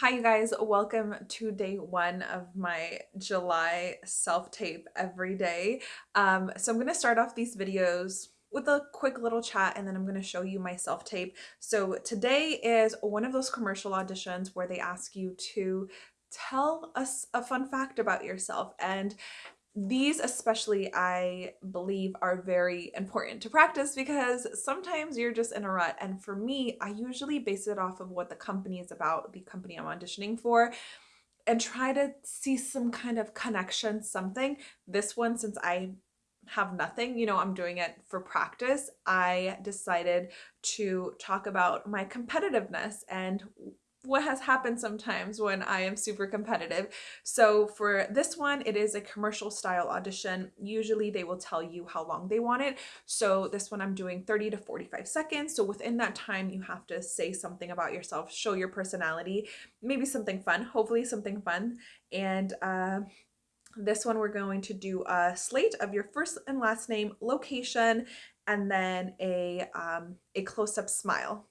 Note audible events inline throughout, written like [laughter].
Hi you guys, welcome to day one of my July self-tape every day. Um, so I'm going to start off these videos with a quick little chat and then I'm going to show you my self-tape. So today is one of those commercial auditions where they ask you to tell us a fun fact about yourself and these especially I believe are very important to practice because sometimes you're just in a rut. And for me I usually base it off of what the company is about the company I'm auditioning for and try to see some kind of connection something. This one since I have nothing you know I'm doing it for practice I decided to talk about my competitiveness and what has happened sometimes when I am super competitive. So for this one, it is a commercial style audition. Usually they will tell you how long they want it. So this one I'm doing 30 to 45 seconds. So within that time, you have to say something about yourself, show your personality, maybe something fun, hopefully something fun. And uh, this one we're going to do a slate of your first and last name, location, and then a, um, a close-up smile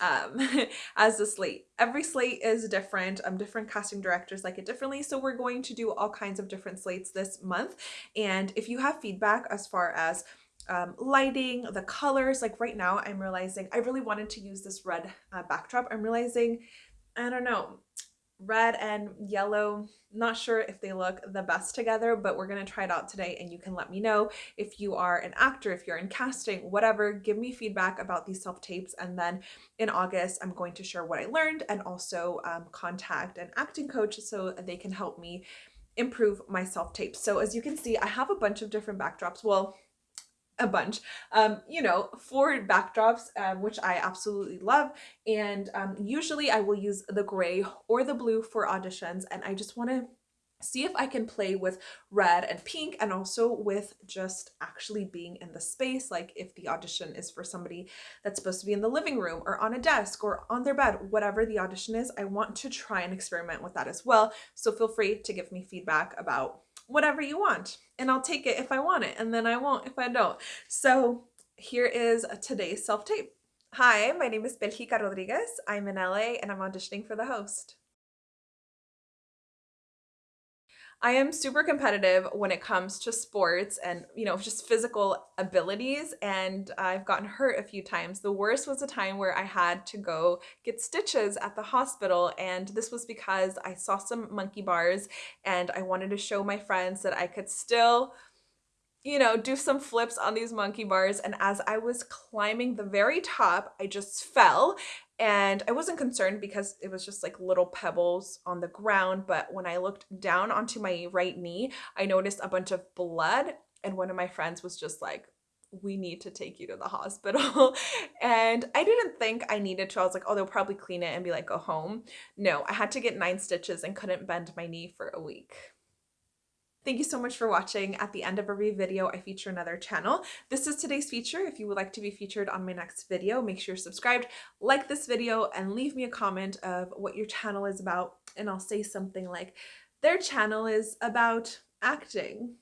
um, [laughs] as the slate. Every slate is different. Um, different casting directors like it differently. So we're going to do all kinds of different slates this month. And if you have feedback as far as um, lighting, the colors, like right now I'm realizing I really wanted to use this red uh, backdrop. I'm realizing, I don't know, red and yellow. Not sure if they look the best together but we're going to try it out today and you can let me know if you are an actor if you're in casting whatever. Give me feedback about these self tapes and then in august i'm going to share what i learned and also um, contact an acting coach so they can help me improve my self tapes. So as you can see i have a bunch of different backdrops. Well a bunch. Um you know four backdrops um, which i absolutely love and um usually i will use the gray or the blue for auditions and i just want to see if I can play with red and pink and also with just actually being in the space like if the audition is for somebody that's supposed to be in the living room or on a desk or on their bed whatever the audition is I want to try and experiment with that as well. So feel free to give me feedback about whatever you want and I'll take it if I want it and then I won't if I don't. So here is today's self-tape. Hi, my name is Belgica Rodriguez. I'm in LA and I'm auditioning for the host. I am super competitive when it comes to sports and, you know, just physical abilities. And I've gotten hurt a few times. The worst was a time where I had to go get stitches at the hospital. And this was because I saw some monkey bars and I wanted to show my friends that I could still you know, do some flips on these monkey bars. And as I was climbing the very top, I just fell and I wasn't concerned because it was just like little pebbles on the ground. But when I looked down onto my right knee, I noticed a bunch of blood. And one of my friends was just like, we need to take you to the hospital. [laughs] and I didn't think I needed to. I was like, oh, they'll probably clean it and be like, go home. No, I had to get nine stitches and couldn't bend my knee for a week. Thank you so much for watching. At the end of every video, I feature another channel. This is today's feature. If you would like to be featured on my next video, make sure you're subscribed, like this video, and leave me a comment of what your channel is about. And I'll say something like, their channel is about acting.